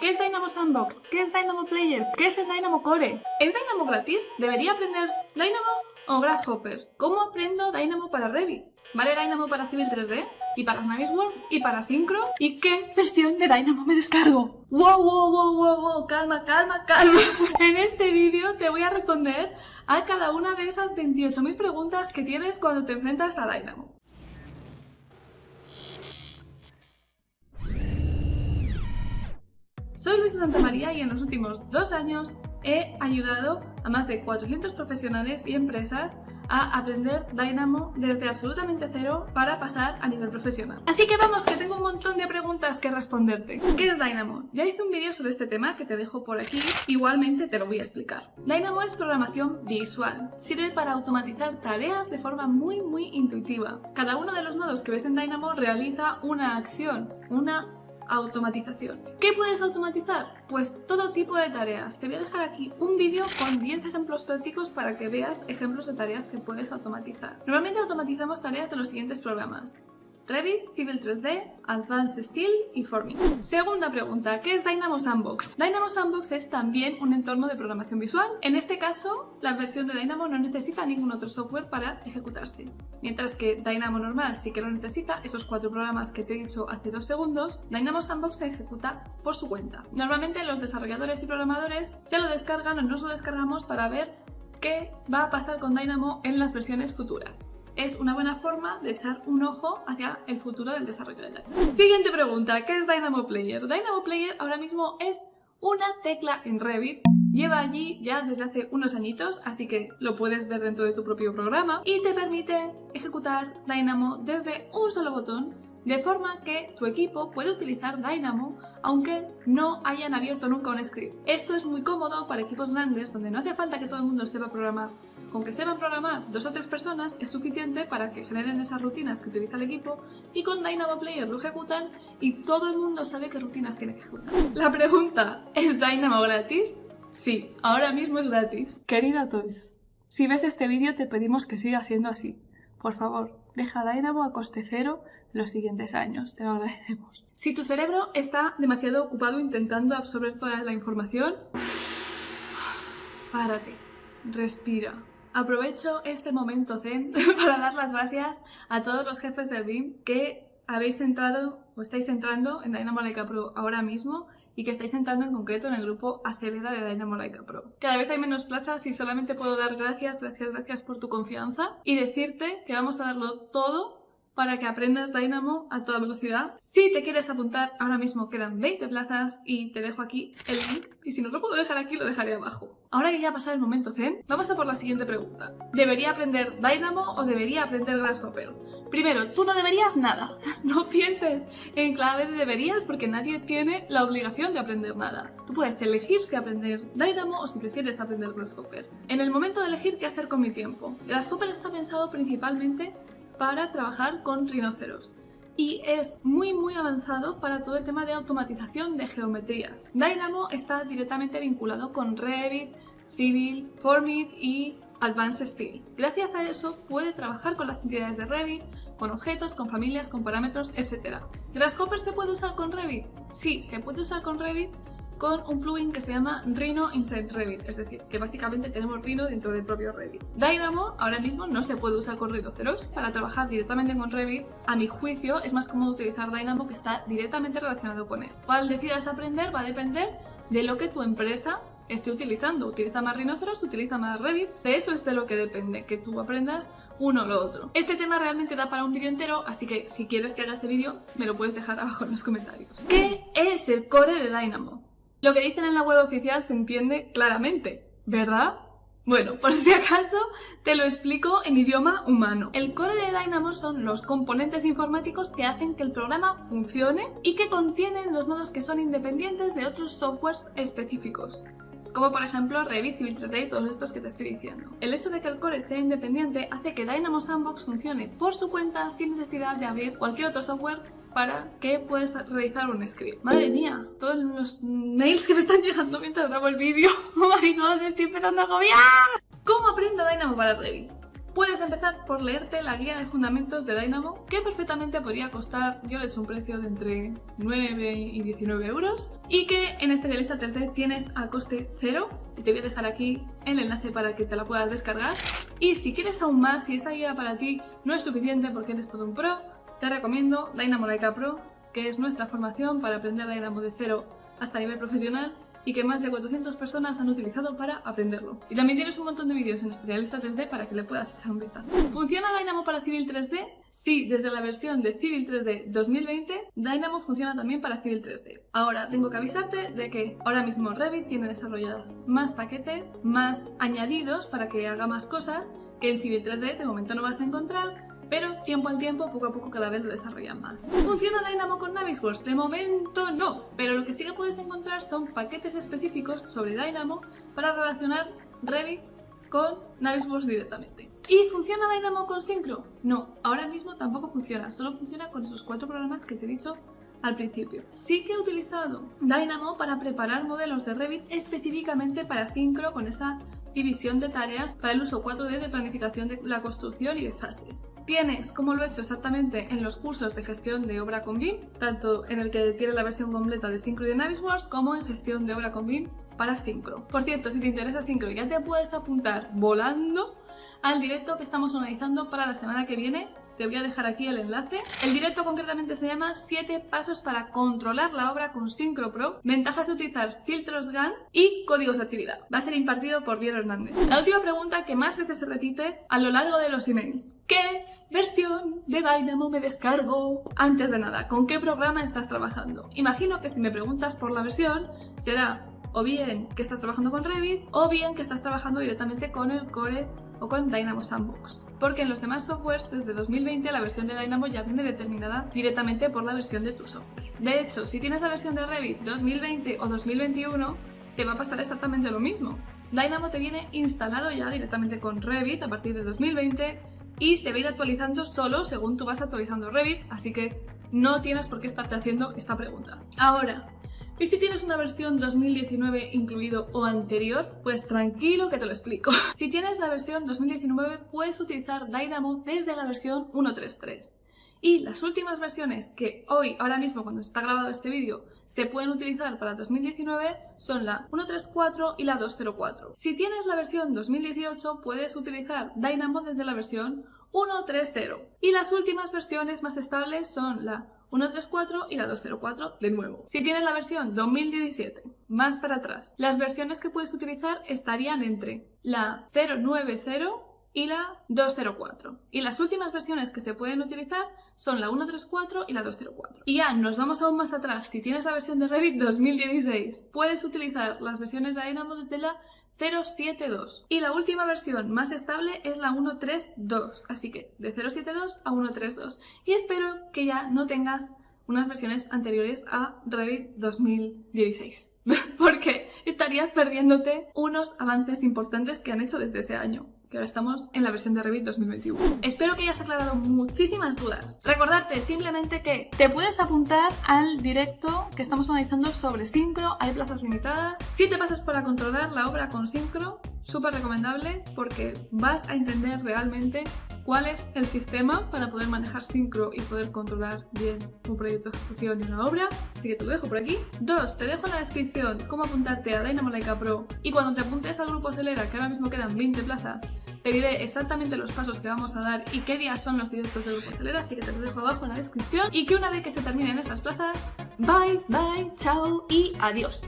¿Qué es Dynamo Sandbox? ¿Qué es Dynamo Player? ¿Qué es el Dynamo Core? ¿Es Dynamo gratis? ¿Debería aprender Dynamo o Grasshopper? ¿Cómo aprendo Dynamo para Revit? ¿Vale Dynamo para Civil 3D? ¿Y para Navisworks? ¿Y para Synchro? ¿Y qué versión de Dynamo me descargo? ¡Wow, wow, wow, wow, wow! Calma, calma, calma. En este vídeo te voy a responder a cada una de esas 28.000 preguntas que tienes cuando te enfrentas a Dynamo. Soy Luisa Santamaría y en los últimos dos años he ayudado a más de 400 profesionales y empresas a aprender Dynamo desde absolutamente cero para pasar a nivel profesional. Así que vamos, que tengo un montón de preguntas que responderte. ¿Qué es Dynamo? Ya hice un vídeo sobre este tema que te dejo por aquí, igualmente te lo voy a explicar. Dynamo es programación visual. Sirve para automatizar tareas de forma muy muy intuitiva. Cada uno de los nodos que ves en Dynamo realiza una acción, una automatización. ¿Qué puedes automatizar? Pues todo tipo de tareas. Te voy a dejar aquí un vídeo con 10 ejemplos prácticos para que veas ejemplos de tareas que puedes automatizar. Normalmente automatizamos tareas de los siguientes programas. Revit, Civil 3D, Advanced Steel y Forming. Segunda pregunta, ¿qué es Dynamo Sandbox? Dynamo Sandbox es también un entorno de programación visual. En este caso, la versión de Dynamo no necesita ningún otro software para ejecutarse. Mientras que Dynamo normal sí que lo necesita, esos cuatro programas que te he dicho hace dos segundos, Dynamo Sandbox se ejecuta por su cuenta. Normalmente los desarrolladores y programadores se lo descargan o nos lo descargamos para ver qué va a pasar con Dynamo en las versiones futuras es una buena forma de echar un ojo hacia el futuro del desarrollo de Dynamo. Siguiente pregunta, ¿qué es Dynamo Player? Dynamo Player ahora mismo es una tecla en Revit Lleva allí ya desde hace unos añitos, así que lo puedes ver dentro de tu propio programa y te permite ejecutar Dynamo desde un solo botón de forma que tu equipo puede utilizar Dynamo aunque no hayan abierto nunca un script. Esto es muy cómodo para equipos grandes donde no hace falta que todo el mundo sepa programar con que sepan programar dos o tres personas es suficiente para que generen esas rutinas que utiliza el equipo y con Dynamo Player lo ejecutan y todo el mundo sabe qué rutinas tiene que ejecutar. La pregunta, ¿es Dynamo gratis? Sí, ahora mismo es gratis. Querida todos, si ves este vídeo te pedimos que siga siendo así. Por favor, deja Dynamo a coste cero los siguientes años, te lo agradecemos. Si tu cerebro está demasiado ocupado intentando absorber toda la información, párate, respira, Aprovecho este momento zen para dar las gracias a todos los jefes del BIM que habéis entrado o estáis entrando en Dynamo Leica Pro ahora mismo y que estáis entrando en concreto en el grupo Acelera de Dynamo Leica Pro. Cada vez hay menos plazas y solamente puedo dar gracias, gracias, gracias por tu confianza y decirte que vamos a darlo todo para que aprendas Dynamo a toda velocidad. Si te quieres apuntar, ahora mismo quedan 20 plazas y te dejo aquí el link. Y si no lo puedo dejar aquí, lo dejaré abajo. Ahora que ya ha pasado el momento zen, vamos a por la siguiente pregunta. ¿Debería aprender Dynamo o debería aprender Grasshopper? Primero, tú no deberías nada. No pienses en clave de deberías porque nadie tiene la obligación de aprender nada. Tú puedes elegir si aprender Dynamo o si prefieres aprender Grasshopper. En el momento de elegir qué hacer con mi tiempo, Grasshopper está pensado principalmente para trabajar con rinoceros y es muy muy avanzado para todo el tema de automatización de geometrías. Dynamo está directamente vinculado con Revit, Civil, Formit y Advanced Steel. Gracias a eso puede trabajar con las entidades de Revit, con objetos, con familias, con parámetros, etc. ¿Grasshopper se puede usar con Revit? Sí, se puede usar con Revit con un plugin que se llama Rhino Inside Revit, es decir, que básicamente tenemos Rhino dentro del propio Revit. Dynamo ahora mismo no se puede usar con rinoceros. Para trabajar directamente con Revit, a mi juicio, es más cómodo utilizar Dynamo que está directamente relacionado con él. Cuál decidas aprender va a depender de lo que tu empresa esté utilizando. Utiliza más rinoceros, utiliza más Revit. De eso es de lo que depende, que tú aprendas uno o lo otro. Este tema realmente da para un vídeo entero, así que si quieres que haga ese vídeo, me lo puedes dejar abajo en los comentarios. ¿Qué es el core de Dynamo? Lo que dicen en la web oficial se entiende claramente, ¿verdad? Bueno, por si acaso te lo explico en idioma humano. El core de Dynamo son los componentes informáticos que hacen que el programa funcione y que contienen los nodos que son independientes de otros softwares específicos como por ejemplo Revit, Civil 3D y todos estos que te estoy diciendo. El hecho de que el core sea independiente hace que Dynamo Sandbox funcione por su cuenta sin necesidad de abrir cualquier otro software para que puedas realizar un script. Madre mía, todos los mails que me están llegando mientras grabo el vídeo. Oh my me estoy empezando a agobiar. ¿Cómo aprendo Dynamo para Revit? puedes empezar por leerte la guía de fundamentos de Dynamo, que perfectamente podría costar, yo le he hecho un precio de entre 9 y 19 euros, y que en este lista 3D tienes a coste cero, y te voy a dejar aquí el enlace para que te la puedas descargar. Y si quieres aún más, si esa guía para ti no es suficiente porque eres todo un pro, te recomiendo Dynamo Leica Pro, que es nuestra formación para aprender Dynamo de cero hasta nivel profesional y que más de 400 personas han utilizado para aprenderlo. Y también tienes un montón de vídeos en Tutorialista 3D para que le puedas echar un vistazo. ¿Funciona Dynamo para Civil 3D? Sí, desde la versión de Civil 3D 2020, Dynamo funciona también para Civil 3D. Ahora, tengo que avisarte de que ahora mismo Revit tiene desarrollados más paquetes, más añadidos para que haga más cosas que en Civil 3D de momento no vas a encontrar, pero tiempo al tiempo, poco a poco cada vez lo desarrollan más. ¿Funciona Dynamo con Navisworks? De momento no, pero lo que sí que puedes encontrar son paquetes específicos sobre Dynamo para relacionar Revit con Navisworks directamente. ¿Y funciona Dynamo con Synchro? No, ahora mismo tampoco funciona, solo funciona con esos cuatro programas que te he dicho al principio. Sí que he utilizado Dynamo para preparar modelos de Revit específicamente para Synchro con esa división de tareas para el uso 4D de planificación de la construcción y de fases. Tienes, como lo he hecho exactamente en los cursos de gestión de obra con BIM, tanto en el que tienes la versión completa de Synchro y de Navisworks, como en gestión de obra con BIM para Synchro. Por cierto, si te interesa Synchro, ya te puedes apuntar volando al directo que estamos organizando para la semana que viene. Te voy a dejar aquí el enlace. El directo concretamente se llama 7 pasos para controlar la obra con Synchro Pro, ventajas de utilizar filtros GAN y códigos de actividad. Va a ser impartido por Viero Hernández. La última pregunta que más veces se repite a lo largo de los emails. ¿Qué versión de Dynamo me descargo? Antes de nada, ¿con qué programa estás trabajando? Imagino que si me preguntas por la versión, será o bien que estás trabajando con Revit o bien que estás trabajando directamente con el Core o con Dynamo Sandbox. Porque en los demás softwares desde 2020 la versión de Dynamo ya viene determinada directamente por la versión de tu software. De hecho, si tienes la versión de Revit 2020 o 2021, te va a pasar exactamente lo mismo. Dynamo te viene instalado ya directamente con Revit a partir de 2020 y se va a ir actualizando solo según tú vas actualizando Revit, así que no tienes por qué estarte haciendo esta pregunta. Ahora, ¿y si tienes una versión 2019 incluido o anterior? Pues tranquilo que te lo explico. Si tienes la versión 2019 puedes utilizar Dynamo desde la versión 1.3.3. Y las últimas versiones que hoy, ahora mismo, cuando se está grabado este vídeo, se pueden utilizar para 2019 son la 1.3.4 y la 2.0.4. Si tienes la versión 2018, puedes utilizar Dynamo desde la versión 1.3.0. Y las últimas versiones más estables son la 1.3.4 y la 2.0.4 de nuevo. Si tienes la versión 2017, más para atrás, las versiones que puedes utilizar estarían entre la 0.9.0 y la 2.0.4. Y las últimas versiones que se pueden utilizar son la 1.3.4 y la 2.0.4. Y ya nos vamos aún más atrás. Si tienes la versión de Revit 2016, puedes utilizar las versiones de Dynamo desde la 0.7.2 y la última versión más estable es la 1.3.2 así que de 0.7.2 a 1.3.2 y espero que ya no tengas unas versiones anteriores a Revit 2016 porque estarías perdiéndote unos avances importantes que han hecho desde ese año que ahora estamos en la versión de Revit 2021. Espero que hayas aclarado muchísimas dudas. Recordarte simplemente que te puedes apuntar al directo que estamos analizando sobre Synchro, hay plazas limitadas. Si te pasas para controlar la obra con Synchro, súper recomendable porque vas a entender realmente cuál es el sistema para poder manejar Synchro y poder controlar bien un proyecto de ejecución y una obra. Así que te lo dejo por aquí. Dos, te dejo en la descripción cómo apuntarte a Dynamo Leica Pro y cuando te apuntes al grupo Acelera, que ahora mismo quedan 20 plazas, te diré exactamente los pasos que vamos a dar y qué días son los directos del grupo Acelera, así que te lo dejo abajo en la descripción y que una vez que se terminen estas plazas, bye, bye, chao y adiós.